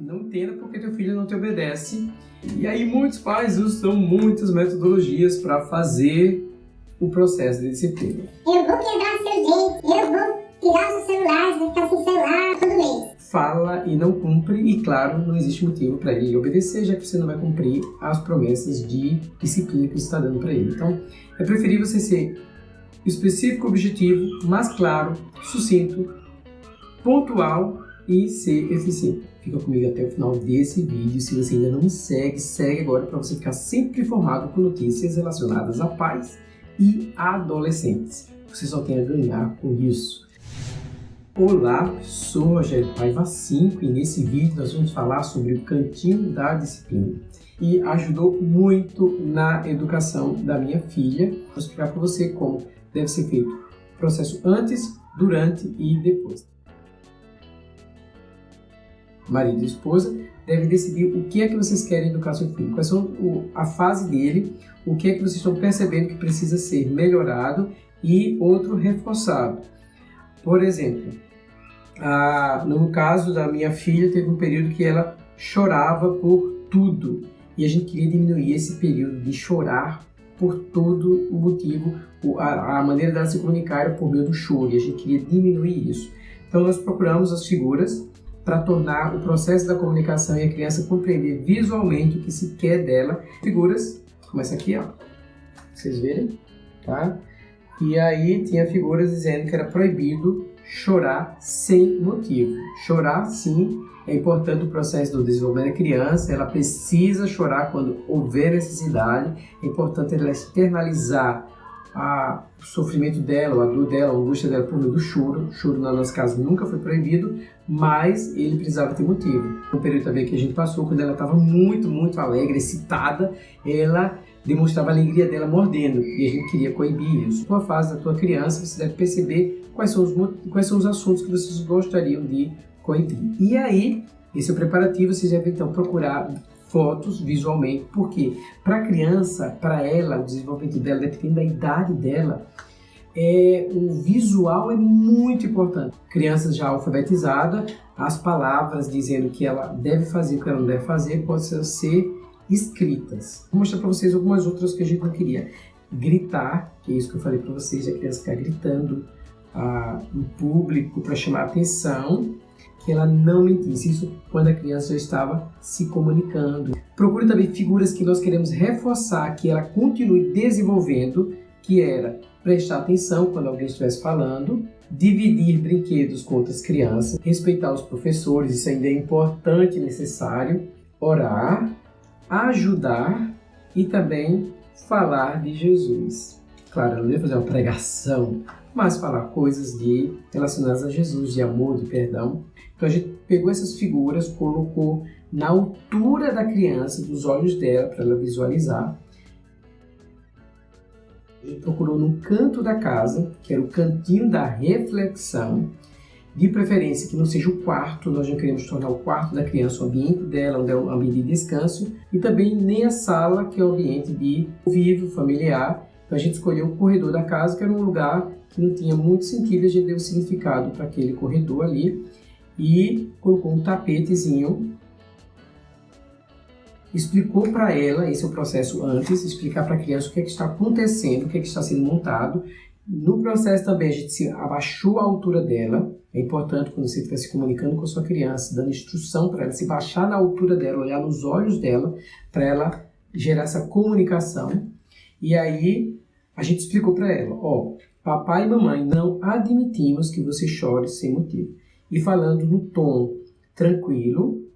não entenda porque teu filho não te obedece. E aí muitos pais usam muitas metodologias para fazer o processo de disciplina. Eu vou quebrar seus dentes, eu vou tirar os celulares, vai ficar sem celular todo mês. Fala e não cumpre, e claro, não existe motivo para ele obedecer, já que você não vai cumprir as promessas de disciplina que você está dando para ele. Então, é preferível você ser específico, objetivo, mas claro, sucinto, pontual e ser eficiente. Fica comigo até o final desse vídeo. Se você ainda não me segue, segue agora para você ficar sempre informado com notícias relacionadas a pais e adolescentes. Você só tem a ganhar com isso. Olá, sou Rogério Paiva 5 e nesse vídeo nós vamos falar sobre o cantinho da disciplina. E ajudou muito na educação da minha filha. Vou explicar para você como deve ser feito o processo antes, durante e depois marido e esposa, devem decidir o que é que vocês querem educar seu filho, quais são a fase dele, o que é que vocês estão percebendo que precisa ser melhorado e outro reforçado. Por exemplo, a, no caso da minha filha, teve um período que ela chorava por tudo e a gente queria diminuir esse período de chorar por todo o motivo, a, a maneira dela se comunicar era por meio do choro e a gente queria diminuir isso. Então nós procuramos as figuras para tornar o processo da comunicação e a criança compreender visualmente o que se quer dela. Figuras, como essa aqui, ó. Vocês verem, tá? E aí tinha figuras dizendo que era proibido chorar sem motivo. Chorar, sim, é importante o processo do desenvolvimento da criança, ela precisa chorar quando houver necessidade, é importante ela externalizar a, o sofrimento dela, a dor dela, a angústia dela por meio do choro. O choro, na nossa casa, nunca foi proibido, mas ele precisava ter motivo. No período também que a gente passou, quando ela estava muito, muito alegre, excitada, ela demonstrava a alegria dela mordendo e a gente queria coibir isso. Na fase da tua criança, você deve perceber quais são os, quais são os assuntos que vocês gostariam de coibir. E aí, esse é o preparativo, vocês devem então procurar fotos visualmente, porque para a criança, para ela, o desenvolvimento dela, dependendo da idade dela, é, o visual é muito importante. Crianças já alfabetizadas, as palavras dizendo que ela deve fazer o que ela não deve fazer podem ser escritas. Vou mostrar para vocês algumas outras que a gente não queria. Gritar, que é isso que eu falei para vocês, a criança ficar gritando ah, em público para chamar atenção que ela não mentisse. Isso quando a criança já estava se comunicando. Procure também figuras que nós queremos reforçar que ela continue desenvolvendo, que era prestar atenção quando alguém estivesse falando, dividir brinquedos com outras crianças, respeitar os professores, isso ainda é importante e necessário, orar, ajudar e também falar de Jesus. Claro, eu não ia fazer uma pregação, mas falar coisas de relacionadas a Jesus, de amor, de perdão. Então a gente pegou essas figuras, colocou na altura da criança, dos olhos dela, para ela visualizar. A gente procurou no canto da casa, que era o cantinho da reflexão, de preferência que não seja o quarto, nós não queremos tornar o quarto da criança o ambiente dela, onde é o ambiente de descanso, e também nem a sala, que é o ambiente de convívio familiar. Então a gente escolheu o corredor da casa, que era um lugar que não tinha muito sentido, a gente deu significado para aquele corredor ali e colocou um tapetezinho. Explicou para ela, esse é o processo antes, explicar para a criança o que, é que está acontecendo, o que, é que está sendo montado. No processo também a gente abaixou a altura dela. É importante quando você estiver se comunicando com a sua criança, dando instrução para ela, se baixar na altura dela, olhar nos olhos dela, para ela gerar essa comunicação. E aí a gente explicou para ela, ó, papai e mamãe não admitimos que você chore sem motivo e falando no tom tranquilo,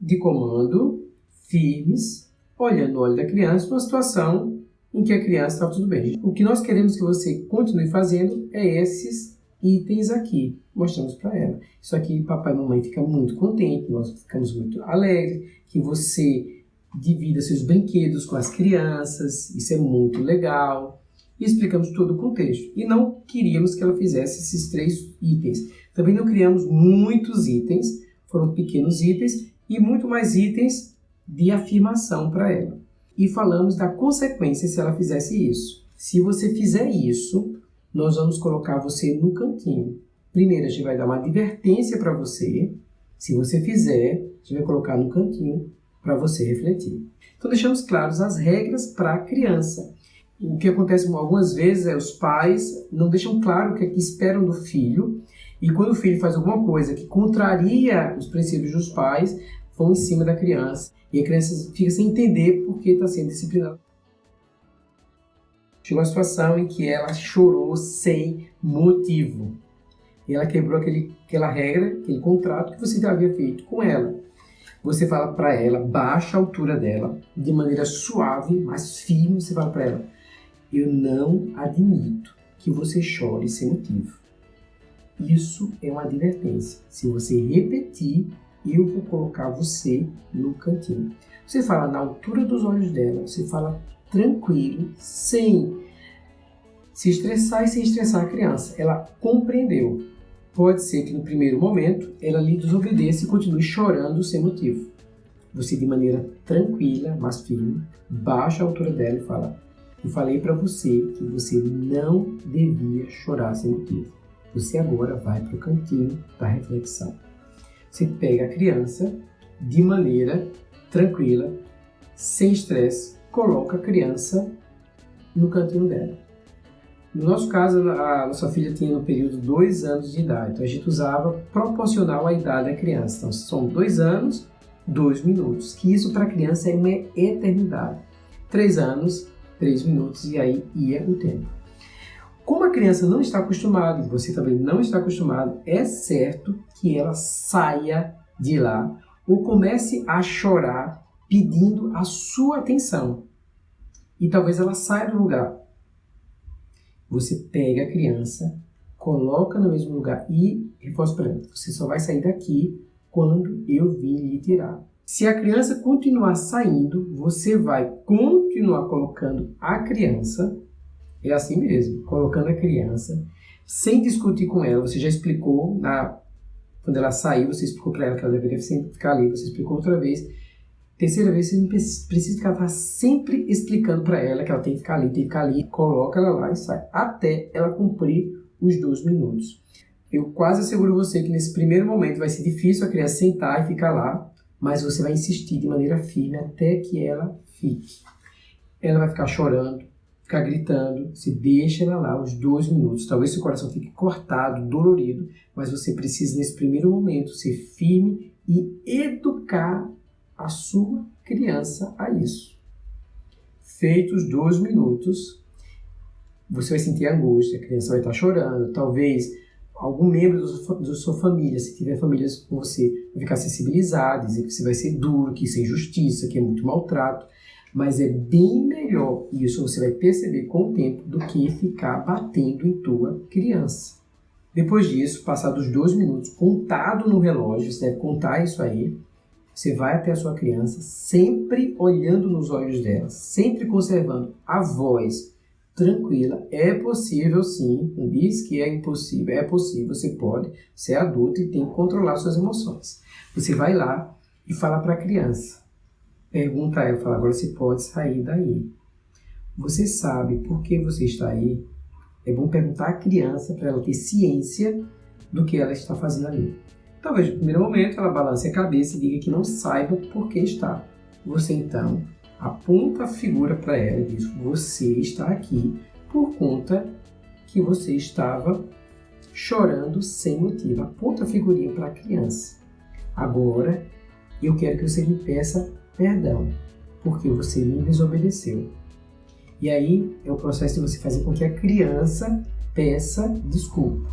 de comando, firmes, olhando no olho da criança, numa situação em que a criança está tudo bem. O que nós queremos que você continue fazendo é esses itens aqui. Mostramos para ela. Isso aqui, papai e mamãe fica muito contente, nós ficamos muito alegres, que você divida seus brinquedos com as crianças, isso é muito legal. E explicamos todo o contexto. E não queríamos que ela fizesse esses três itens. Também não criamos muitos itens, foram pequenos itens e muito mais itens de afirmação para ela. E falamos da consequência se ela fizesse isso. Se você fizer isso, nós vamos colocar você no cantinho. Primeiro, a gente vai dar uma advertência para você, Se você fizer, você vai colocar no cantinho para você refletir. Então deixamos claros as regras para a criança. O que acontece algumas vezes é os pais não deixam claro o que, é que esperam do filho e quando o filho faz alguma coisa que contraria os princípios dos pais, vão em cima da criança e a criança fica sem entender por que está sendo disciplinada. Chegou a situação em que ela chorou sem motivo. E ela quebrou aquele, aquela regra, aquele contrato que você havia feito com ela. Você fala para ela, baixa a altura dela, de maneira suave, mas firme, você fala para ela, eu não admito que você chore sem motivo. Isso é uma advertência. Se você repetir, eu vou colocar você no cantinho. Você fala na altura dos olhos dela, você fala tranquilo, sem se estressar e sem estressar a criança. Ela compreendeu. Pode ser que no primeiro momento ela lhe desobedeça e continue chorando sem motivo. Você, de maneira tranquila, mas firme, baixa a altura dela e fala: Eu falei para você que você não devia chorar sem motivo. Você agora vai para o cantinho da reflexão. Você pega a criança de maneira tranquila, sem estresse, coloca a criança no cantinho dela. No nosso caso, a nossa filha tinha no período dois anos de idade, então a gente usava proporcional à idade da criança. Então são dois anos, dois minutos, que isso para a criança é uma eternidade. Três anos, três minutos e aí ia o tempo. Como a criança não está acostumada e você também não está acostumado, é certo que ela saia de lá ou comece a chorar pedindo a sua atenção. E talvez ela saia do lugar você pega a criança, coloca no mesmo lugar e reforça para ela. Você só vai sair daqui quando eu vir lhe tirar. Se a criança continuar saindo, você vai continuar colocando a criança, é assim mesmo, colocando a criança, sem discutir com ela. Você já explicou, na, quando ela saiu, você explicou para ela que ela deveria ficar ali, você explicou outra vez Terceira vez, você não precisa ficar sempre explicando para ela que ela tem que ficar ali, tem que ficar ali, coloca ela lá e sai, até ela cumprir os dois minutos. Eu quase asseguro você que nesse primeiro momento vai ser difícil a criança sentar e ficar lá, mas você vai insistir de maneira firme até que ela fique. Ela vai ficar chorando, ficar gritando, se deixa ela lá os dois minutos. Talvez seu coração fique cortado, dolorido, mas você precisa nesse primeiro momento ser firme e educar a sua criança a isso. Feitos dois minutos, você vai sentir angústia, a criança vai estar chorando, talvez algum membro da sua família, se tiver famílias com você, vai ficar sensibilizado, dizer que você vai ser duro, que isso é injustiça, que é muito maltrato, mas é bem melhor, isso você vai perceber com o tempo, do que ficar batendo em tua criança. Depois disso, passados dois minutos, contado no relógio, você deve contar isso aí, você vai até a sua criança, sempre olhando nos olhos dela, sempre conservando a voz tranquila. É possível sim, não diz que é impossível, é possível, você pode ser adulto e tem que controlar suas emoções. Você vai lá e fala para a criança, pergunta a ela, fala, agora você pode sair daí. Você sabe por que você está aí? É bom perguntar à criança para ela ter ciência do que ela está fazendo ali. Talvez no primeiro momento ela balance a cabeça e diga que não saiba por que está. Você então aponta a figura para ela e diz: Você está aqui por conta que você estava chorando sem motivo. Aponta a figurinha para a criança. Agora eu quero que você me peça perdão, porque você me desobedeceu. E aí é o processo de você fazer com que a criança peça desculpa.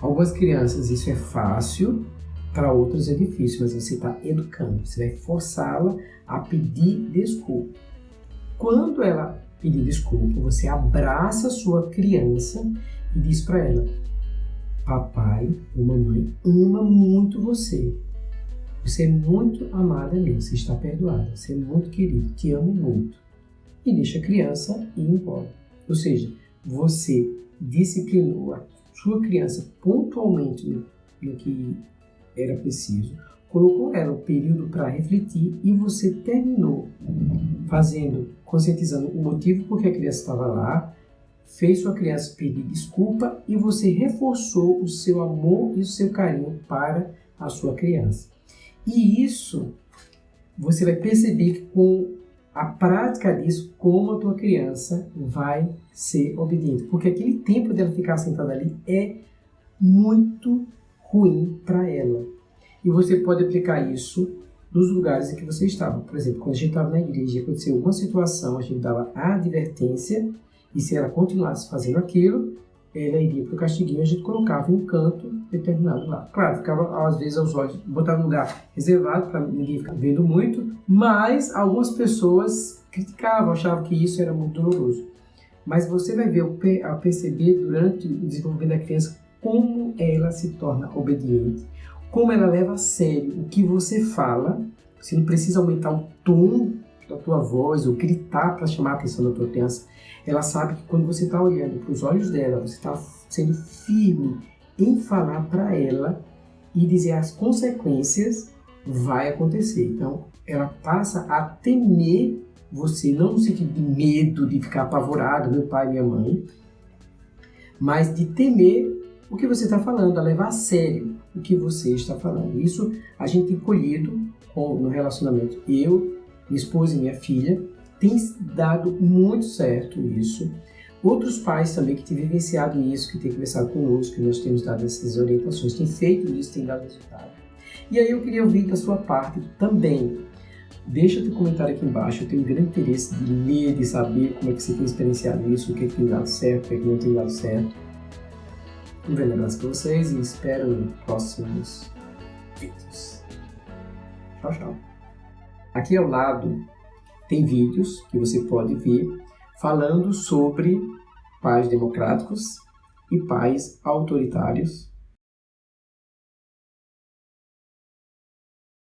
Algumas crianças isso é fácil, para outras é difícil, mas você está educando, você vai forçá-la a pedir desculpa. Quando ela pedir desculpa, você abraça a sua criança e diz para ela: Papai ou mamãe ama muito você. Você é muito amada mesmo, você está perdoada, você é muito querido, te amo muito. E deixa a criança ir embora. Ou seja, você disciplinou a sua criança pontualmente no que era preciso, colocou ela o período para refletir e você terminou fazendo, conscientizando o motivo por que a criança estava lá, fez sua criança pedir desculpa e você reforçou o seu amor e o seu carinho para a sua criança. E isso você vai perceber com a prática disso como a tua criança vai ser obediente, porque aquele tempo dela ficar sentada ali é muito ruim para ela. E você pode aplicar isso nos lugares em que você estava. Por exemplo, quando a gente estava na igreja e aconteceu alguma situação, a gente dava a advertência e se ela continuasse fazendo aquilo, ela iria para o castiguinho a gente colocava em um canto determinado lá. Claro, ficava às vezes aos olhos, botava um lugar reservado para ninguém ficar vendo muito, mas algumas pessoas criticavam, achavam que isso era muito doloroso. Mas você vai ver, perceber durante o desenvolvimento da criança como ela se torna obediente, como ela leva a sério o que você fala. Você não precisa aumentar o tom da tua voz ou gritar para chamar a atenção da tua criança. Ela sabe que quando você está olhando para os olhos dela, você está sendo firme em falar para ela e dizer as consequências, vai acontecer. Então, ela passa a temer você, não no sentido de medo, de ficar apavorado, meu pai minha mãe, mas de temer o que você está falando, a levar a sério o que você está falando. Isso a gente tem colhido no relacionamento. Eu, minha esposa e minha filha, tem dado muito certo isso. Outros pais também que têm vivenciado isso, que têm conversado conosco, que nós temos dado essas orientações, têm feito isso, têm dado resultado. E aí eu queria ouvir da sua parte também. Deixa teu comentário aqui embaixo, eu tenho um grande interesse de ler, de saber como é que você tem experienciado isso, o que, tem dado certo, o que, é que não tem dado certo. Um grande abraço para vocês e espero próximos vídeos. Tchau, tchau. Aqui ao lado tem vídeos que você pode ver falando sobre pais democráticos e pais autoritários